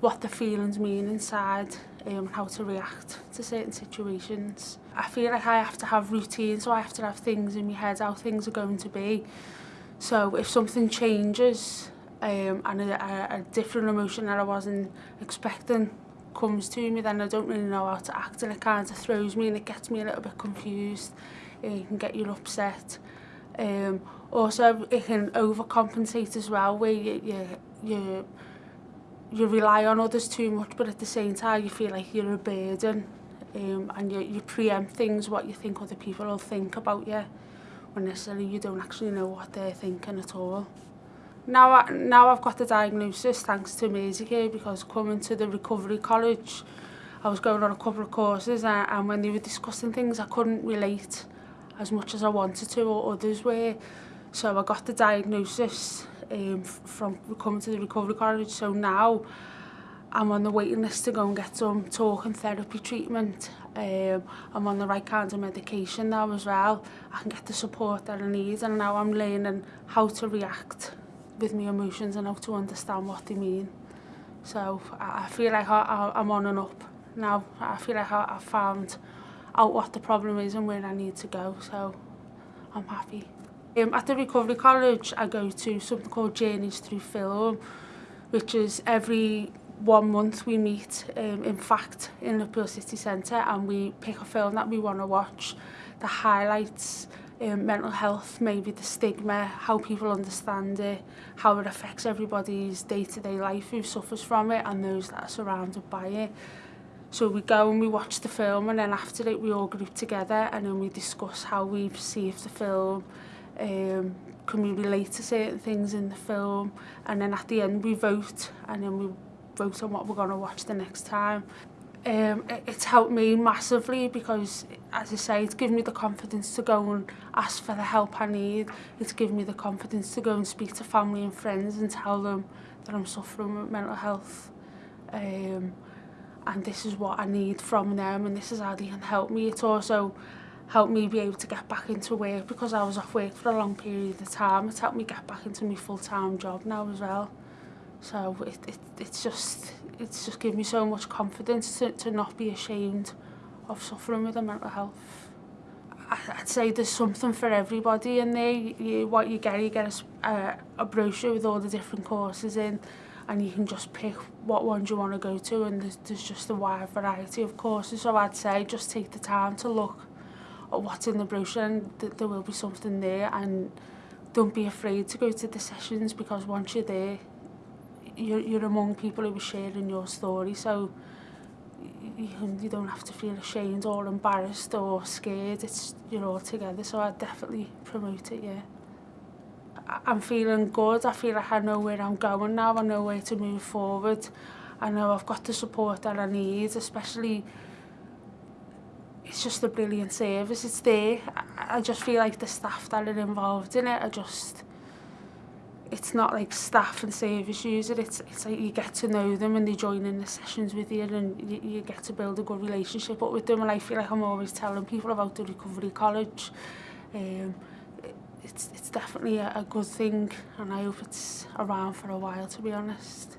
what the feelings mean inside um, how to react to certain situations. I feel like I have to have routines, so I have to have things in my head, how things are going to be. So if something changes um, and a, a, a different emotion that I wasn't expecting comes to me, then I don't really know how to act and it kind of throws me and it gets me a little bit confused. It can get you upset. Um, also, it can overcompensate as well, where you, you, you you rely on others too much, but at the same time, you feel like you're a burden um, and you, you preempt things, what you think other people will think about you, when necessarily you don't actually know what they're thinking at all. Now, I, now I've got the diagnosis thanks to Medicare because coming to the recovery college, I was going on a couple of courses and, and when they were discussing things, I couldn't relate as much as I wanted to or others were. So I got the diagnosis um, from coming to the recovery college. So now I'm on the waiting list to go and get some talk and therapy treatment. Um, I'm on the right kind of medication now as well. I can get the support that I need and now I'm learning how to react with my emotions and how to understand what they mean. So I, I feel like I, I, I'm on and up now. I feel like I, I've found out what the problem is and where I need to go. So I'm happy. Um, at the Recovery College, I go to something called Journeys Through Film, which is every one month we meet, um, in fact, in Liverpool City Centre, and we pick a film that we want to watch the highlights um, mental health, maybe the stigma, how people understand it, how it affects everybody's day-to-day -day life who suffers from it and those that are surrounded by it. So we go and we watch the film and then after it we all group together and then we discuss how we've perceived the film, um, can we relate to certain things in the film and then at the end we vote and then we vote on what we're going to watch the next time. Um, it, it's helped me massively because, as I say, it's given me the confidence to go and ask for the help I need. It's given me the confidence to go and speak to family and friends and tell them that I'm suffering with mental health. Um, and this is what I need from them and this is how they can help me. It's also helped me be able to get back into work because I was off work for a long period of time. It's helped me get back into my full-time job now as well. So it, it, it's just it's just given me so much confidence to, to not be ashamed of suffering with a mental health. I, I'd say there's something for everybody in there. You, what you get, you get a, a, a brochure with all the different courses in and you can just pick what ones you want to go to and there's, there's just a wide variety of courses. So I'd say just take the time to look what's in the brochure and th there will be something there and don't be afraid to go to the sessions because once you're there you're, you're among people who are sharing your story so you, you don't have to feel ashamed or embarrassed or scared it's you're all together so I definitely promote it yeah I'm feeling good I feel like I know where I'm going now I know where to move forward I know I've got the support that I need especially it's just a brilliant service. It's there. I, I just feel like the staff that are involved in it are just, it's not like staff and service user. It's, it's like you get to know them and they join in the sessions with you and you, you get to build a good relationship up with them. And I feel like I'm always telling people about the Recovery College. Um, it's, it's definitely a, a good thing and I hope it's around for a while to be honest.